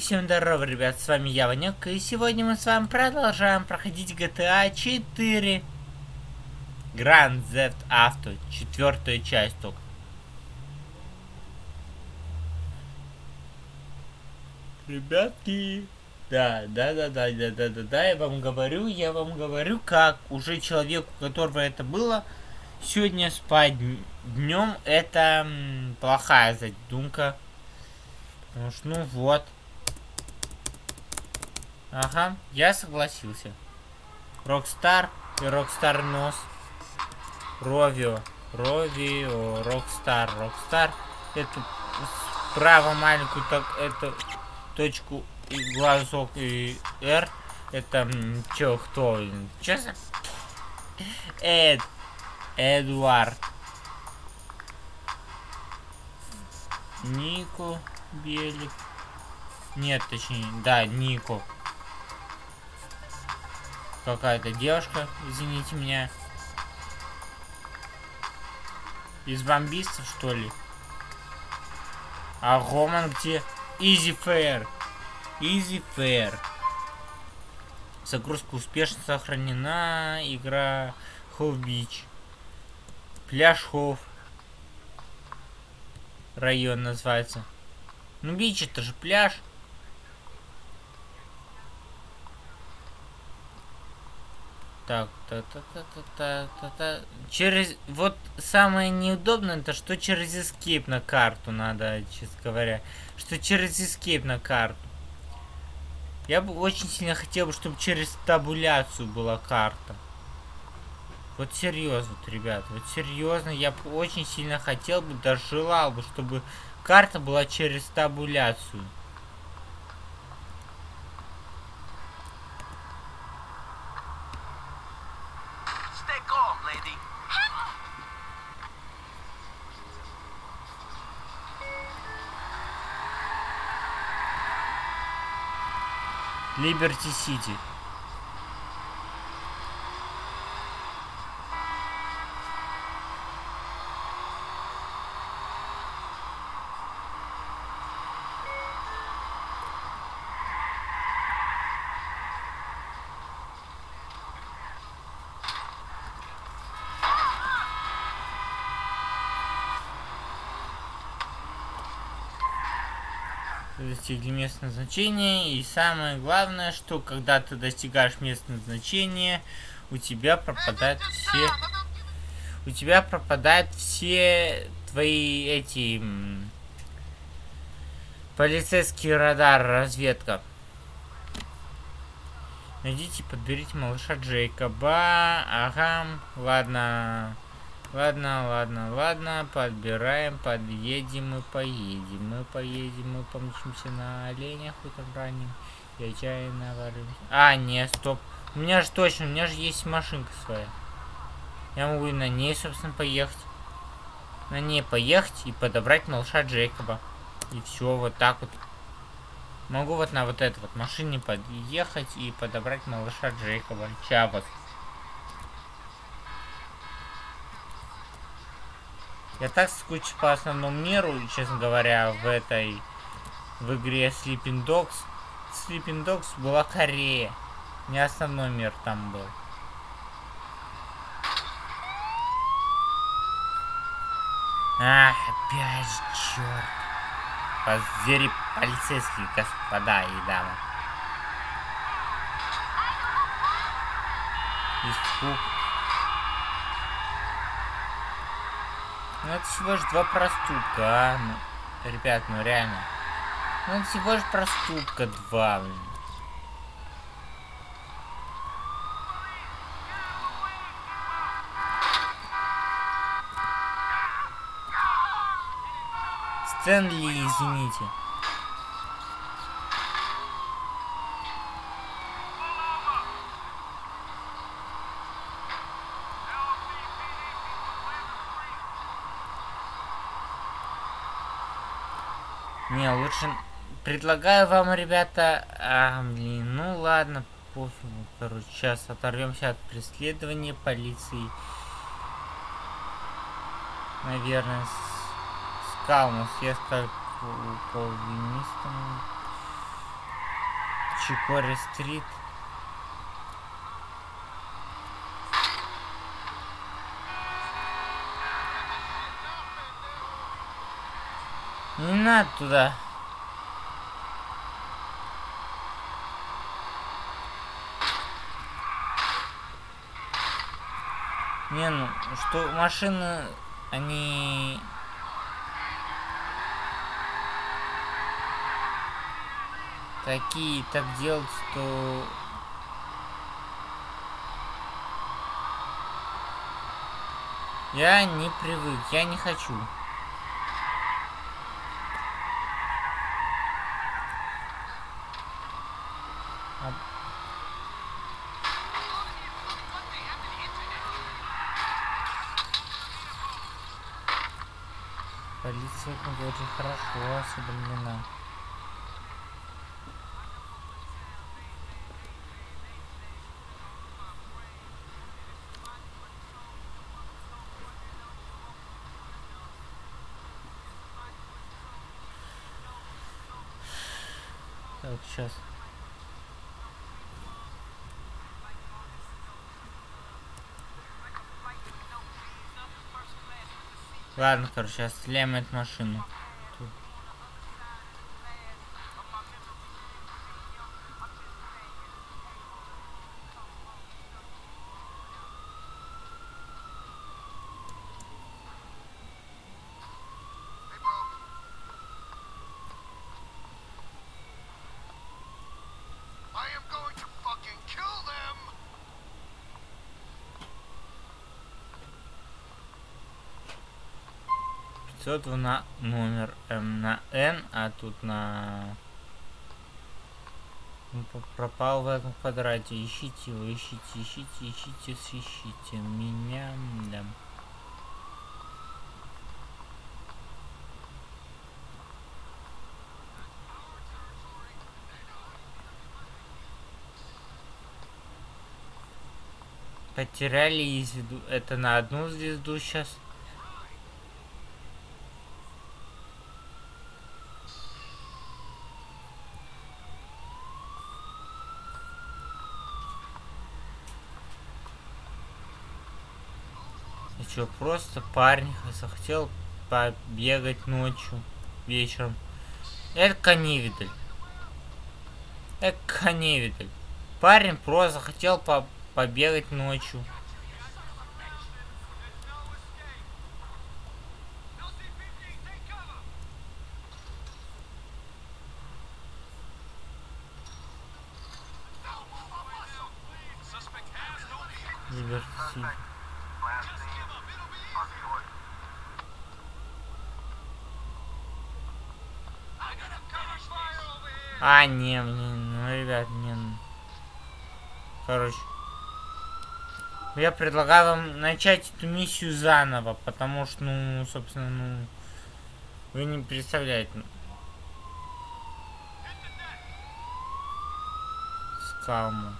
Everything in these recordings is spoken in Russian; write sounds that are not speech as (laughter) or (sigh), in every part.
всем здорово, ребят, с вами я, Ванек, и сегодня мы с вами продолжаем проходить GTA 4 Grand Theft Auto, четвертая часть только. Ребятки, да, да, да, да, да, да, да, да, я вам говорю, я вам говорю, как уже человеку, у которого это было, сегодня спать днем, это плохая задумка. Потому что, ну вот, Ага, я согласился. Рокстар и Рокстар Нос. Ровио. Ровио, Рокстар. Рокстар. Это справа маленькую так, это точку и глазок и R. Это чё, кто? Чё за... Эд. Эдуард. Нико Белик. Нет, точнее, да, Нико какая-то девушка, извините меня. Из бомбистов, что ли? А Роман где? Easy Fair. Easy Fair. Загрузка успешно сохранена. Игра Хоув Бич. Пляж Хоув. Район называется. Ну, бич это же пляж. Так, та та та та та та та Через... Вот самое неудобное, это что через escape на карту надо, честно говоря. Что через escape на карту. Я бы очень сильно хотел, чтобы через табуляцию была карта. Вот серьезно, вот, ребят, вот серьезно, я бы очень сильно хотел бы, даже желал бы, чтобы карта была через табуляцию. Либерти Сити. Достигли местное значение. И самое главное, что когда ты достигаешь местное значение, у тебя пропадают все... У тебя пропадают все твои эти... Полицейский радар, разведка. Найдите, подберите малыша Джейкоба. Ага, ладно. Ладно, ладно, ладно, подбираем, подъедем и поедем. Мы поедем, мы помчимся на оленях утром ранним. И отчаянно варимся. А, нет, стоп. У меня же точно, у меня же есть машинка своя. Я могу на ней, собственно, поехать. На ней поехать и подобрать малыша Джейкоба. И все, вот так вот. Могу вот на вот этой вот машине подъехать и подобрать малыша Джейкоба. Чавос. Я так скучу по основному миру, честно говоря, в этой... В игре Sleeping Dogs. Sleeping Dogs была Корея. Не основной мир там был. Ах, опять же, черт. Позвери полицейские господа и дамы. Испуг. Ну это всего лишь два проступка, а? Ну, ребят, ну реально. Ну это всего лишь проступка два, блин. Стэнли, извините. Не, лучше... Предлагаю вам, ребята... А, блин, ну ладно, пофигу. Короче, сейчас оторвемся от преследования полиции. Наверное, с... Скалмус, я скажу полвинистом. Чикори стрит. Не надо туда. Не, ну, что машины, они... Такие так делают, что... Я не привык, я не хочу. Полиция в городе хорошо осведомлена. Так, сейчас. Ладно, короче, сейчас стреляем эту машину. Пятьсот на номер М на Н, а тут на... По- пропал в этом квадрате. Ищите его, ищите, ищите, ищите, ищите. Меня, да. Потеряли из виду. Это на одну звезду сейчас. Что, просто парень захотел побегать ночью, вечером. Это невидаль. Это невидаль. Парень просто захотел по побегать ночью. А, не, мне, ну, ребят, не. ну. Короче. Я предлагаю вам начать эту миссию заново, потому что, ну, собственно, ну, вы не представляете. Скалму.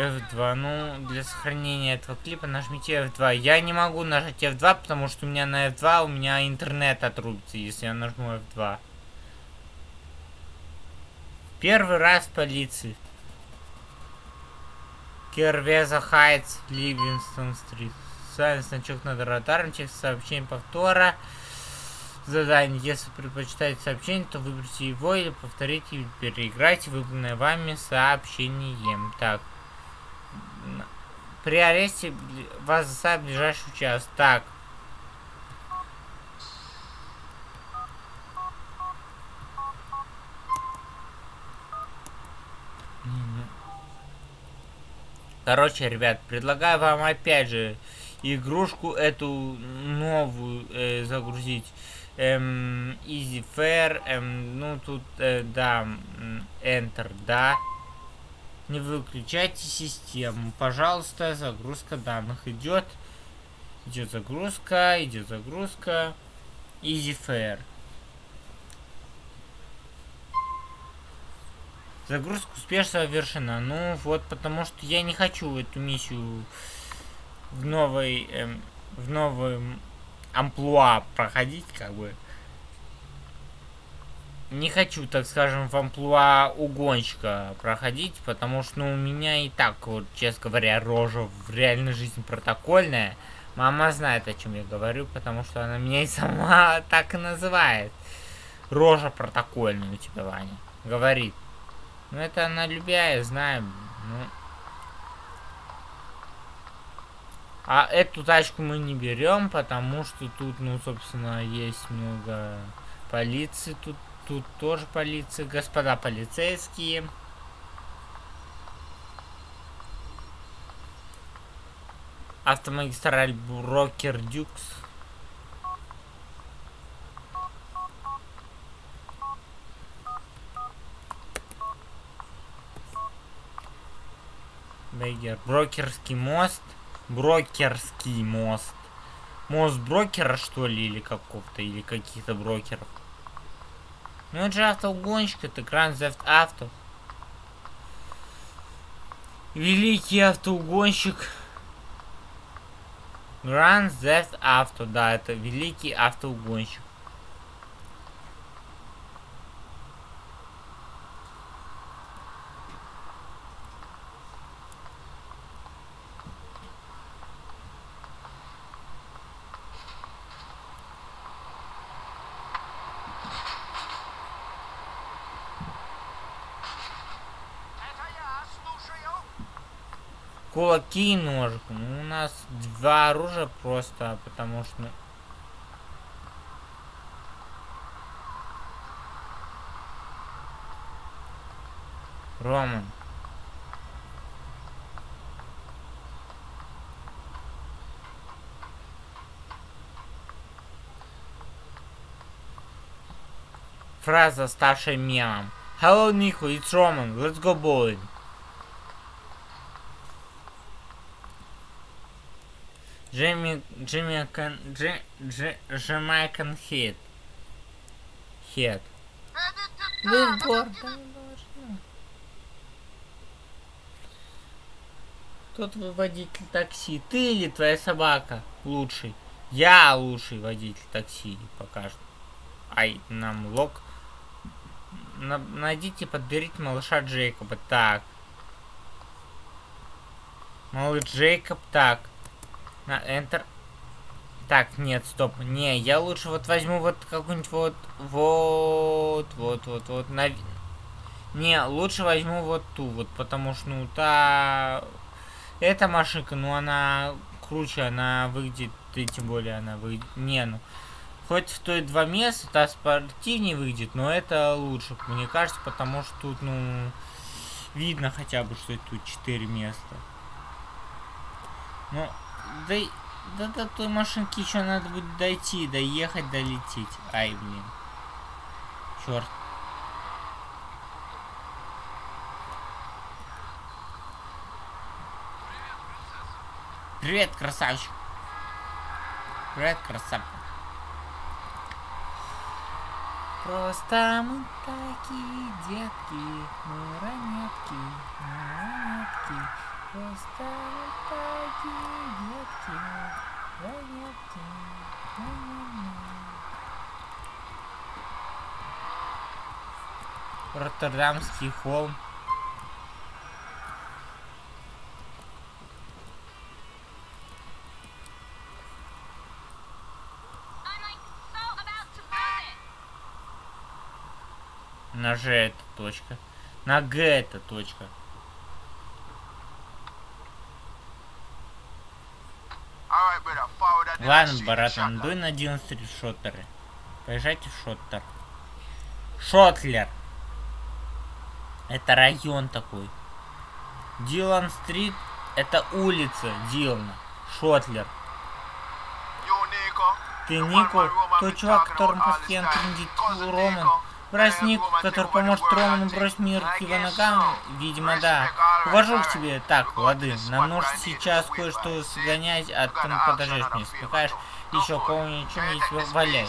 F2. Ну, для сохранения этого клипа нажмите F2. Я не могу нажать F2, потому что у меня на F2 у меня интернет отрубится, если я нажму F2. Первый раз полиции. Кервеза Хайтс, Ливингстон Стрит. Специальный значок над радаром, текст сообщения повтора. Задание. Если предпочитаете сообщение, то выберите его или повторите переиграйте выбранное вами сообщением. Так. При аресте вас заставят ближайший час. Так. Короче, ребят, предлагаю вам опять же игрушку эту новую э, загрузить. Эм, Easy Fair, эм, ну тут, э, да, Enter, да. Не выключайте систему. Пожалуйста, загрузка данных идет. Идет загрузка, идет загрузка. Easy Fair. Загрузка успешно завершена. Ну вот, потому что я не хочу эту миссию в новой, эм, в новом амплуа проходить, как бы. Не хочу, так скажем, в амплуа угонщика проходить, потому что, ну, у меня и так, вот, честно говоря, рожа в реальной жизни протокольная. Мама знает, о чем я говорю, потому что она меня и сама (laughs) так и называет. Рожа протокольная у тебя, Ваня. Говорит. Ну, это она любя, знаю. Ну. А эту тачку мы не берем, потому что тут, ну, собственно, есть много полиции. Тут, тут тоже полиция. Господа полицейские. Автомагистраль Брокер Дюкс. Бейгер. Брокерский мост. Брокерский мост. Мост брокера, что ли, или какого-то, или каких-то брокеров. Ну это же автоугонщик, это Grand Theft Auto. Великий автоугонщик. Grand Theft Auto, да, это великий автоугонщик. Это я, слушаю. Кулаки и ножик. Ну, у нас два оружия просто, потому что... Роман. Фраза, ставшая мемом. Hello, Nico, it's Roman. Let's go bowling. Джейми, Джимми, Кан, Дж, Дж, Джамайкан Хит. Хит. Вы должны. Тот водитель такси. Ты или твоя собака лучший? Я лучший водитель такси пока что. Ай, нам лог. На- найдите, подберите малыша Джейкоба. Так. Малыш Джейкоб, так. На Enter. Так, нет, стоп. Не, я лучше вот возьму вот какую-нибудь вот... Вот, вот, вот, вот. На... Не, лучше возьму вот ту вот, потому что, ну, та... Эта машинка, ну, она круче, она выглядит, и тем более она выглядит... Не, ну... Хоть стоит два места, та спортивнее выйдет, но это лучше, мне кажется, потому что тут, ну... Видно хотя бы, что тут четыре места. Ну, да, да до той машинки еще надо будет дойти, доехать, долететь. Ай, блин. Черт. Привет, красавчик. Привет, красавчик. Просто мы такие детки, мы ранетки, мы ранетки. Ня-ня-ня. Роттердамский холм. На Ж это точка. На Г это точка. Ладно, shot дуй на 11 шоттеры. Поезжайте в Шоттер. Шотлер. Это район такой. Дилан Стрит это улица Дилана. Шотлер. Ты Нико, тот чувак, которому постоянно трендит Роман. Nico. Брат Yeah, Ник, Roman который поможет Роману бросить мир к его ногам. Видимо, да. Увожу к тебе. Так, лады. Нам нужно сейчас кое-что сгонять, а the подождешь мне. Спекаешь еще кого-нибудь, worry. чем Can't есть take валяй.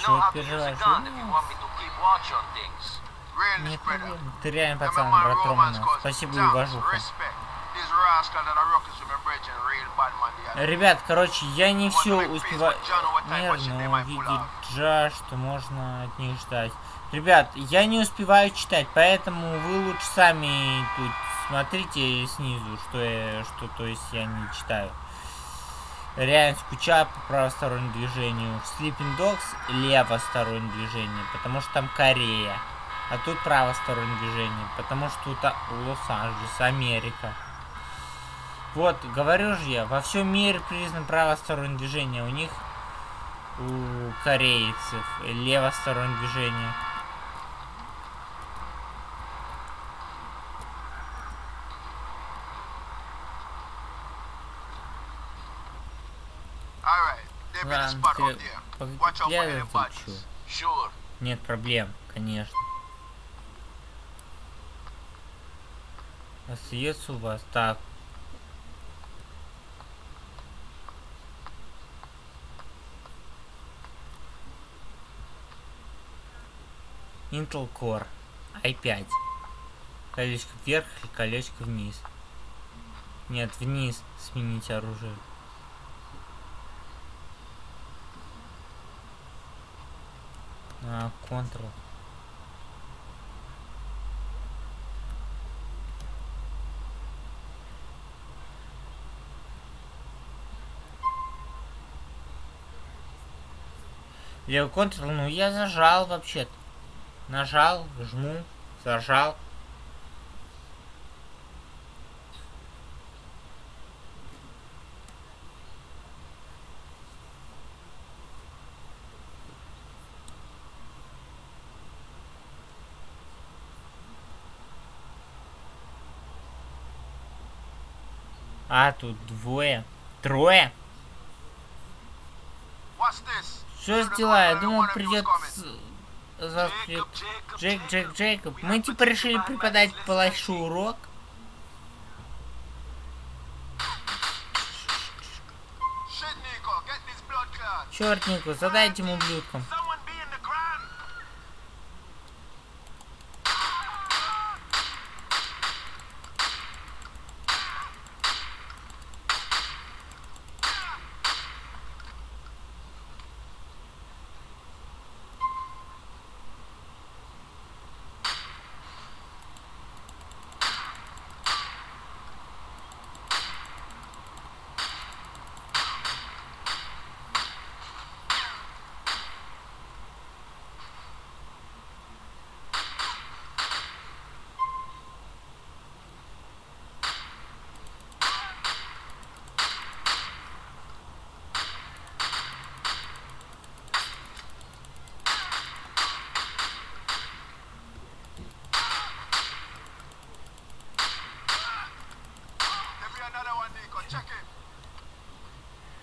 Чего переживаешь? Ну, brother. проблем. Ты реально пацан, брат Романа. Спасибо и уважуха. Ребят, короче, я не все успеваю. Нервно увидеть джа, что можно от них ждать. Ребят, я не успеваю читать, поэтому вы лучше сами тут смотрите снизу, что я, что то есть я не читаю. Реально скучаю по правостороннему движению. В Sleeping Dogs левостороннее движение, потому что там Корея. А тут правостороннее движение, потому что тут Лос-Анджелес, Америка. Вот, говорю же я, во всем мире признано правостороннее движение. У них, у корейцев, левостороннее движение. Ладно, ты я чё? Sure. Нет проблем, конечно. Остается у вас так. Intel Core i5. Колечко вверх и колечко вниз. Нет, вниз сменить оружие. А, Ctrl. Левый Ctrl, ну я зажал вообще-то. Нажал, жму, зажал. А, тут двое. Трое? Что за дела? Я думал, придет завтра. Джейк, Джейк, Джейкоб. Мы типа решили преподать Палашу урок. Черт, Нику, задай этим ублюдкам.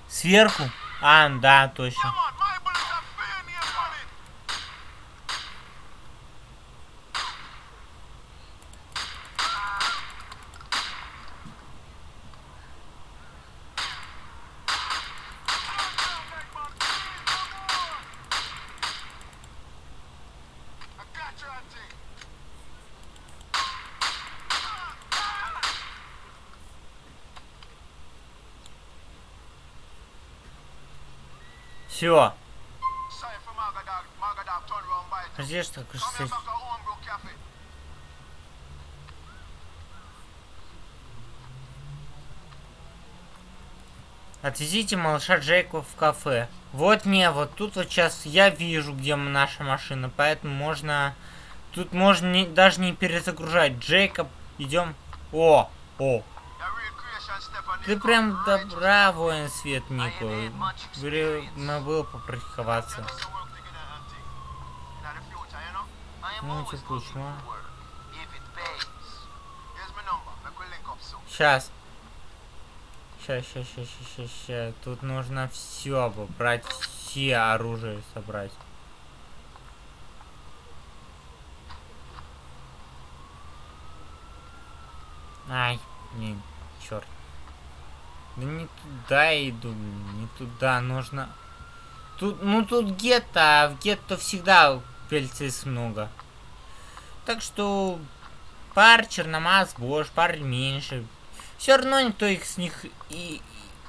Сверху? А, да, точно. It. Подожди, что Cafe. Отвезите малыша Джейка в кафе. Вот не, вот тут вот сейчас я вижу, где наша машина, поэтому можно... Тут можно не- даже не перезагружать. Джейкоб, идем. О, о, ты прям добра, воин свет, Нико. I ain't had much Говорю, experience. надо было попрактиковаться. Ну, soon. Сейчас. Сейчас, сейчас, сейчас, сейчас, сейчас. Тут нужно все брать, все оружие собрать. Ай, блин, черт. Да не туда иду, не туда. Нужно Тут, ну тут гетто, а в гетто всегда полицейских много. Так что пар черномаз больше, пар меньше. Все равно никто их с них и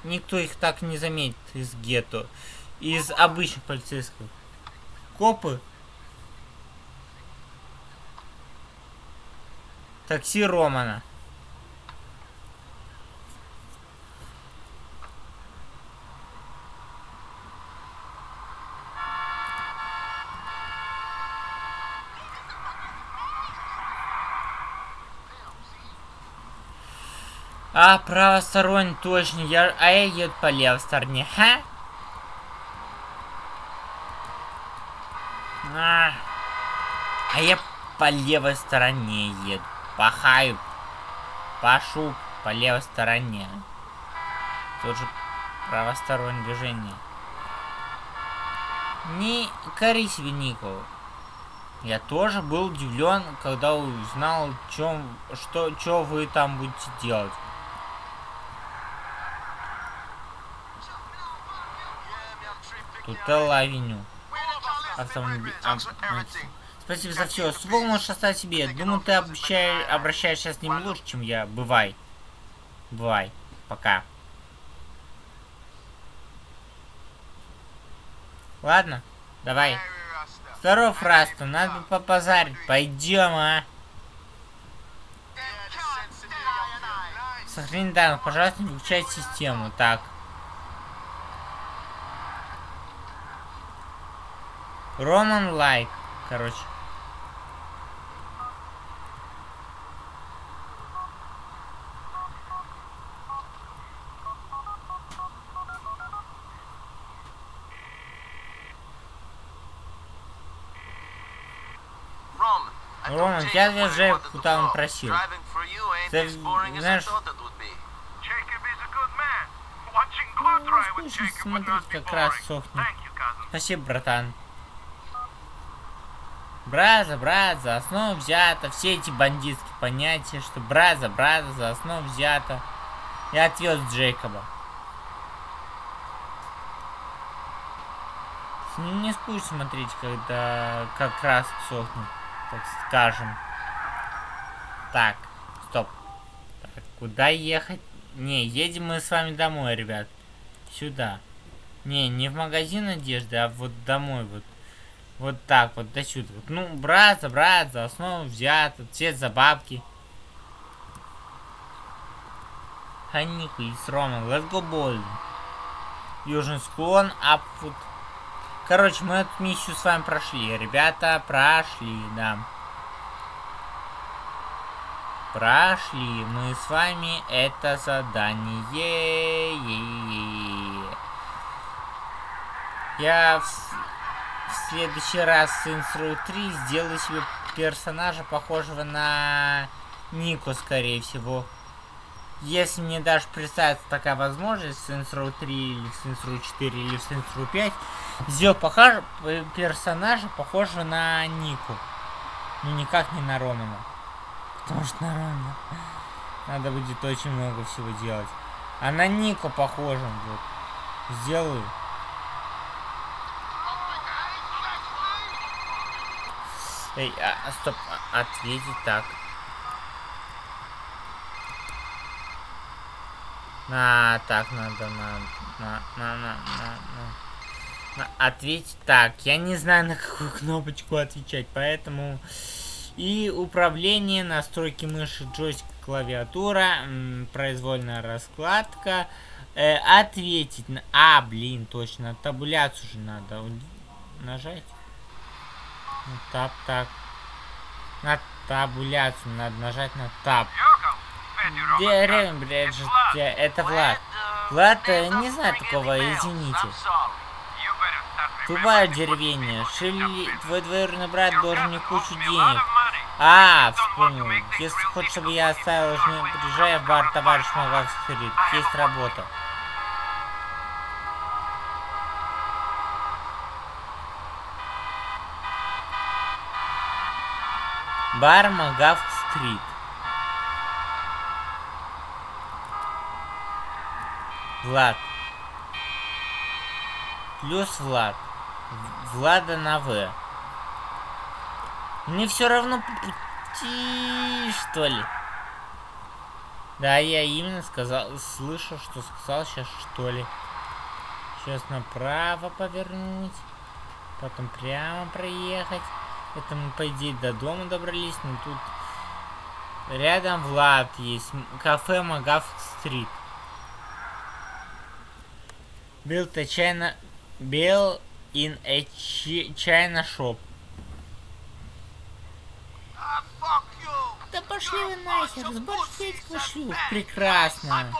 никто их так не заметит из гетто. Из обычных полицейских. Копы. Такси Романа. А, правосторонний, точно. Я, а я еду по левой стороне. Ха? А, а я по левой стороне еду. Пахаю. Пашу по левой стороне. Тут же правостороннее движение. Не кори себе, Никол. Я тоже был удивлен, когда узнал, чем, что, что вы там будете делать. Тут авеню. Автомобиль. а, Спасибо за все. Ствол можешь оставить себе. Думаю, ты обращаешь, обращаешься с ним лучше, чем я. Бывай. Бывай. Пока. Ладно, давай. Здоров, Раста, надо бы попозарить. Пойдем, а. Сохрани данных, пожалуйста, не выключай систему. Так. Роман лайк, короче. Роман, я уже куда он просил. Ты знаешь- Ну, be как раз сохнет. Спасибо, братан. Брат за брат, за основу взято. Все эти бандитские понятия, что брат за брата, за основу взято. Я отвез Джейкоба. С ним не скучно смотреть, когда как раз сохнет, так скажем. Так, стоп. Так, куда ехать? Не, едем мы с вами домой, ребят. Сюда. Не, не в магазин одежды, а вот домой вот. Вот так вот, до сюда. Вот. Ну, брат за брат, за основу взято, цвет за бабки. Ханику и с Ромом, let's go bold. Южный склон, апфут. Короче, мы эту миссию с вами прошли. Ребята, прошли, да. Прошли мы с вами это задание. Я в, в следующий раз Saints Row 3 сделаю себе персонажа, похожего на Нику, скорее всего. Если мне даже представится такая возможность в Saints Row 3 или в Saints Row 4 или в Saints Row 5, сделать похож... персонажа, похожего на Нику. Ну никак не на Романа. Потому что на Романа надо будет очень много всего делать. А на Нику похожим вот. Сделаю. Эй, а, а, стоп, а, ответить так. На, так надо, на, на, на, на, на, на. Ответить так. Я не знаю, на какую кнопочку отвечать, поэтому... И управление, настройки мыши, джойстик, клавиатура, произвольная раскладка. Э, ответить на... А, блин, точно, табуляцию же надо нажать. Ну, тап, так. На табуляцию надо нажать на таб. Деревень, блядь, это Влад. Влад, э, не знаю такого, извините. Тупая деревня. Шили, твой двоюродный брат должен мне кучу денег. А, вспомнил. Если хочешь, чтобы я оставил, приезжай в бар, товарищ Магавский Есть работа. Бар Магавк Стрит. Влад. Плюс Влад. Влада на В. Мне все равно по пути, что ли? Да, я именно сказал, слышал, что сказал сейчас, что ли. Сейчас направо повернуть. Потом прямо проехать. Это мы, по идее, до дома добрались, но тут рядом Влад есть. Кафе Магав Стрит. Built a China... Built in a chi- China shop. Да пошли вы нахер, сборщик шлюх. Прекрасно.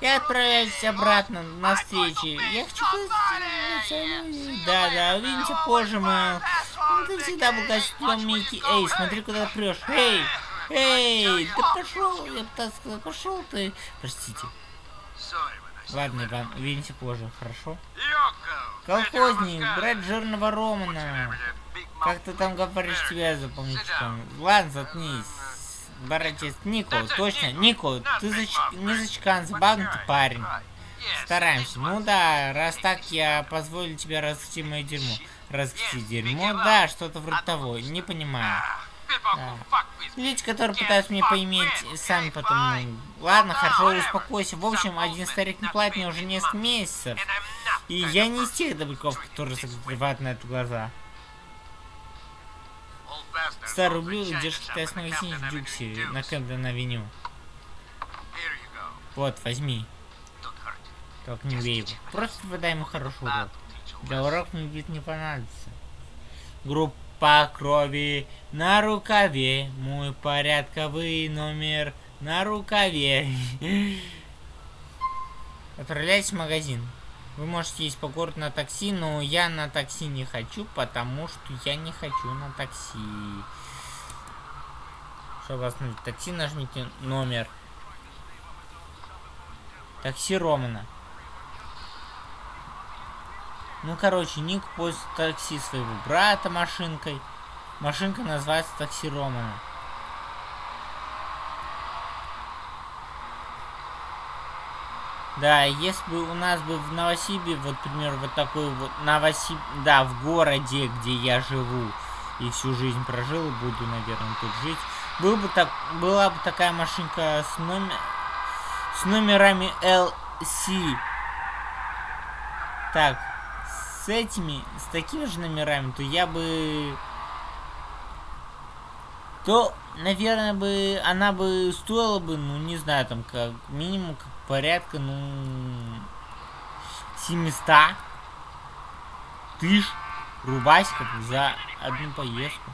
Я отправляюсь обратно на встречу. Я хочу познакомиться. Да, да, увидимся позже, Мэл. Ты всегда был костюм Микки. Эй, смотри, куда прешь. Эй, эй, да пошел, я бы так сказал, пошел ты. Простите. Ладно, Иван, увидимся позже, хорошо? Колхозник, брат жирного Романа. Как ты там говоришь, тебя запомнительком? Ладно, заткнись. Братец, Нико, точно, Нико, ты зач... не зачкан, забавный ты парень. Стараемся. Ну да, раз так, я позволю тебе раскрутить мое дерьмо. Раскрутить дерьмо? Да, что-то вроде того. Не понимаю. Да. Люди, которые пытаются мне поиметь, сами потом... ну, Ладно, хорошо, успокойся. В общем, один старик не платит мне уже несколько месяцев. И я не из тех добряков, которые закрывают на это глаза. Старый ублюдок держит китайский магазин в Дюксе на Кэмден авеню. Вот, возьми. Только не его. Просто выдай ему хороший урок. Для урок мне вид не понадобится. Группа крови на рукаве. Мой порядковый номер на рукаве. (laughs) Отправляйтесь в магазин. Вы можете ездить по городу на такси, но я на такси не хочу, потому что я не хочу на такси. Чтобы остановить такси, нажмите номер. Такси Романа. Ну, короче, Ник пользуется такси своего брата машинкой. Машинка называется такси Романа. Да, если бы у нас бы в Новосибе, вот, например, вот такой вот Новосиб... Да, в городе, где я живу и всю жизнь прожил, и буду, наверное, тут жить, был бы так, была бы такая машинка с, номер... с номерами LC. Так, с этими, с такими же номерами, то я бы... То, наверное, бы она бы стоила бы, ну, не знаю, там, как минимум, как порядка, ну, 700 тысяч рубасиков за одну поездку.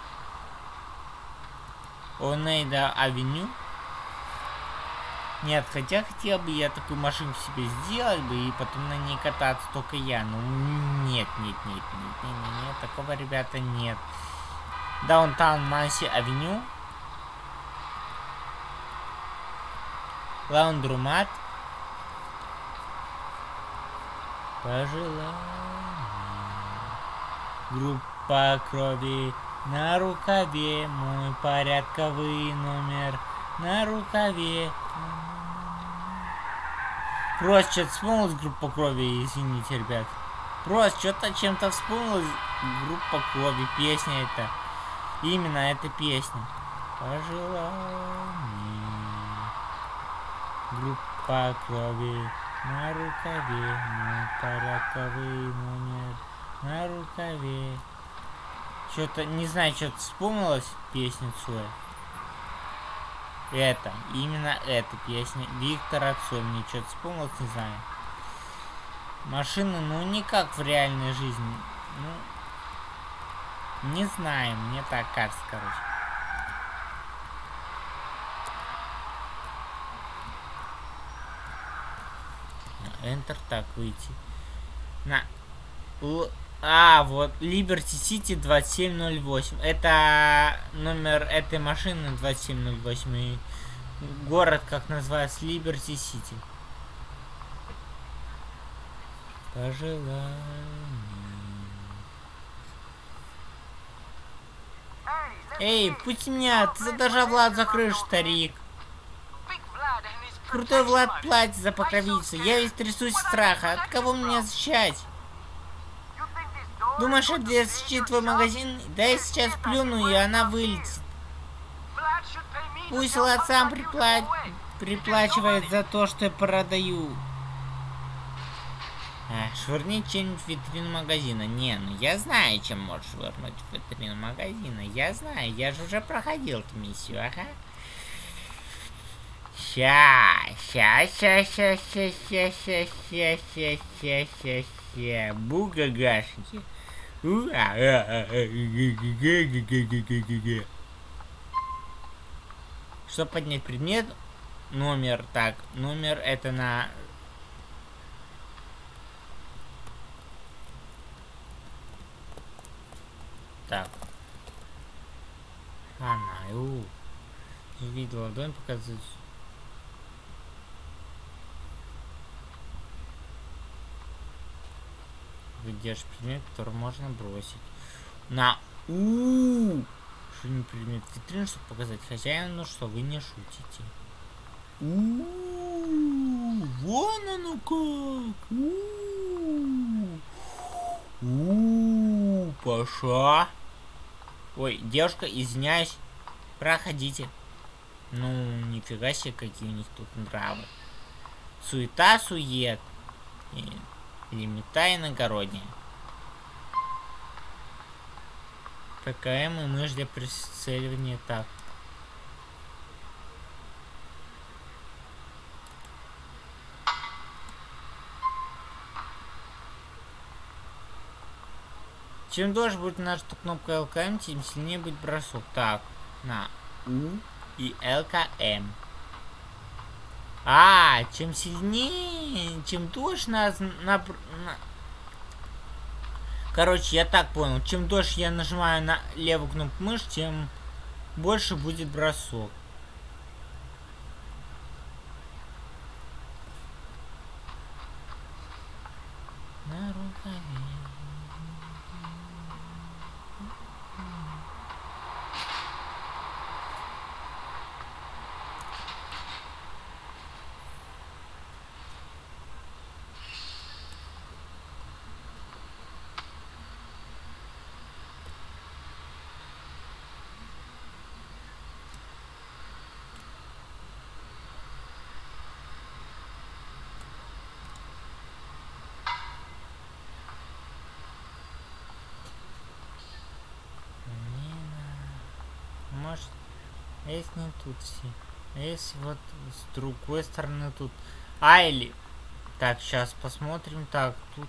Oneida Avenue. Нет, хотя хотел бы я такую машинку себе сделать бы и потом на ней кататься только я. Ну нет, нет, нет, нет, нет, нет, нет, такого, ребята, нет. Downtown Muncie Avenue. Laundromat. Пожелание. Группа крови на рукаве. Мой порядковый номер на рукаве. Просто что-то вспомнилась группа крови, извините, ребят. Просто что-то чем-то вспомнилась группа крови, песня это. Именно эта песня. Пожелание. Группа крови на рукаве. Мой порядковый номер на рукаве. Что-то, не знаю, что-то вспомнилась песня Цоя. Это, именно эта песня. Виктора что-то вспомнилось, не знаю. Машины, ну, не как в реальной жизни. Ну, не знаю, мне так кажется, короче. Enter, так, выйти. На. Л- А, вот, Liberty City 2708. Это номер этой машины 2708. И город, как называется, Liberty City. Пожелание. Эй, пусть меня, ты задолжал Влад за крышу, старик. Крутой Влад платит за покровительство. Я весь трясусь страха. От кого мне защищать? Думаешь, это защитит твой магазин? Да я сейчас плюну, и она вылетит. Пусть Влад сам припла- приплачивает за то, что я продаю. А, швырни что-нибудь в витрину магазина. Не, ну я знаю, чем можешь швырнуть в витрину магазина. Я знаю, я же уже проходил эту миссию, ага. Ща, ща, ща, ща, ща, ща, ща, ща, ща, ща, ща, ща. Бугагашники. Чтобы поднять предмет, номер, так, номер это на... Так. Она, у. Видела ладонь показывает. Выдержишь предмет, который можно бросить. На у Что не предмет витрины, чтобы показать хозяину, что вы не шутите. у Вон оно как! у у Паша! Ой, девушка, извиняюсь. Проходите. Ну, нифига себе, какие у них тут нравы. Суета, сует. И лимита иногородняя. ПКМ и мышь для прицеливания так. Чем дольше будет нажата кнопка ЛКМ, тем сильнее будет бросок. Так, на У и ЛКМ. А, чем сильнее, чем дольше нас на, на... Короче, я так понял. Чем дольше я нажимаю на левую кнопку мыши, тем больше будет бросок. На рукаве. Не на- Может, а если не тут все? А если вот с другой стороны тут? А, или... Так, сейчас посмотрим. Так, тут...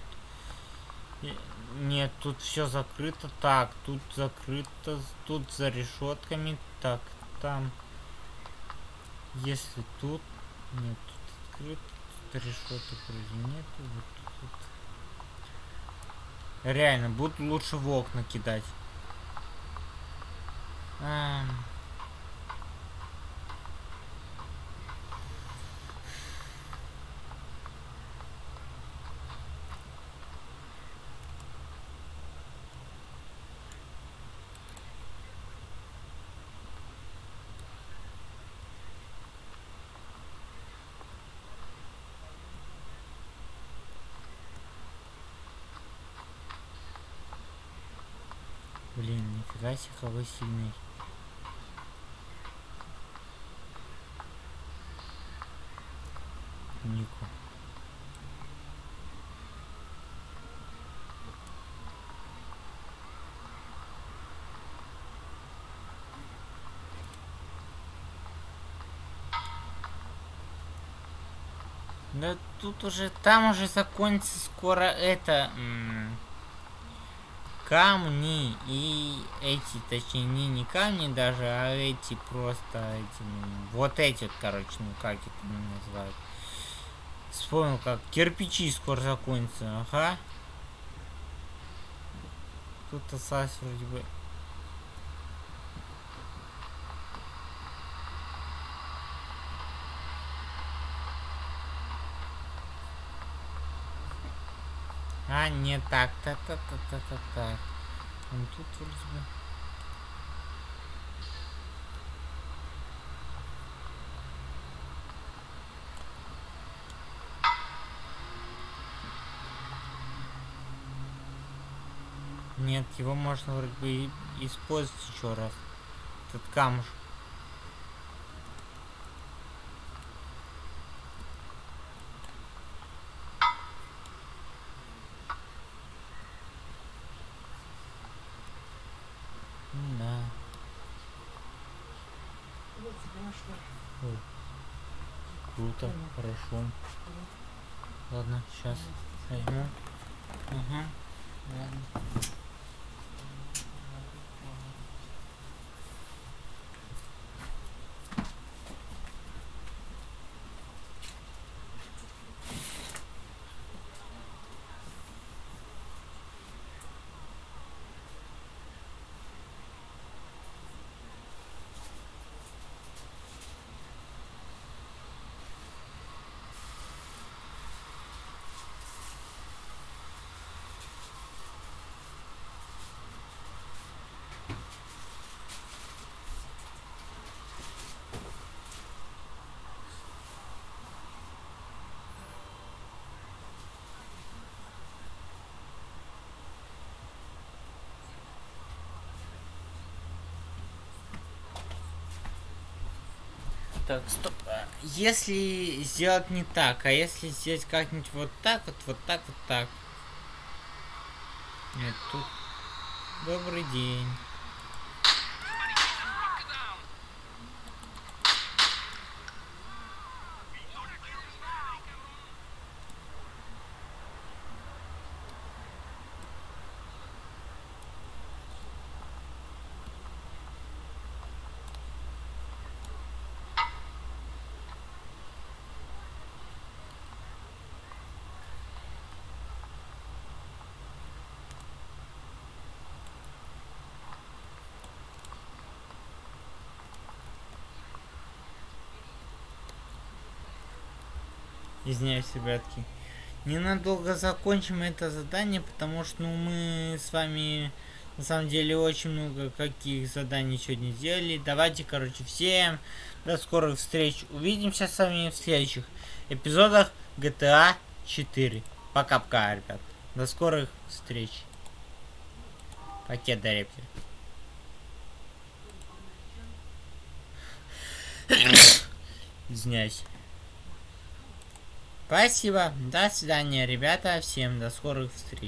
Нет, тут все закрыто. Так, тут закрыто. Тут за решетками. Так, там... Если тут... Нет, тут открыто. Тут решеток вроде нету. Вот тут... Реально, буду лучше в окна кидать. Ам. Себе, какой сильный. Нику. Да тут уже, там уже закончится скоро это... камни и эти, точнее, не, не камни даже, а эти просто, эти, ну, вот эти, короче, ну как это называют. Вспомнил, как кирпичи скоро закончатся, ага. Тут осталось вроде бы... Не так, так, так, так, так, так, так. Ну тут вроде бы... Нет, его можно вроде бы использовать еще раз. Этот камушек. М, Да. Ой. Круто, хорошо. Ладно, сейчас возьму. Ага. Ладно. Так, стоп. а, Если сделать не так, а если сделать как-нибудь вот так вот, вот так, вот так. Нет, тут... Добрый день. Извиняюсь, ребятки. Ненадолго закончим это задание, потому что ну, мы с вами на самом деле очень много каких заданий сегодня сделали. Давайте, короче, всем до скорых встреч. Увидимся с вами в следующих эпизодах GTA 4. Пока-пока, ребят. До скорых встреч. Пакет до рептер. (coughs) Извиняюсь. Спасибо. До свидания, ребята. Всем до скорых встреч.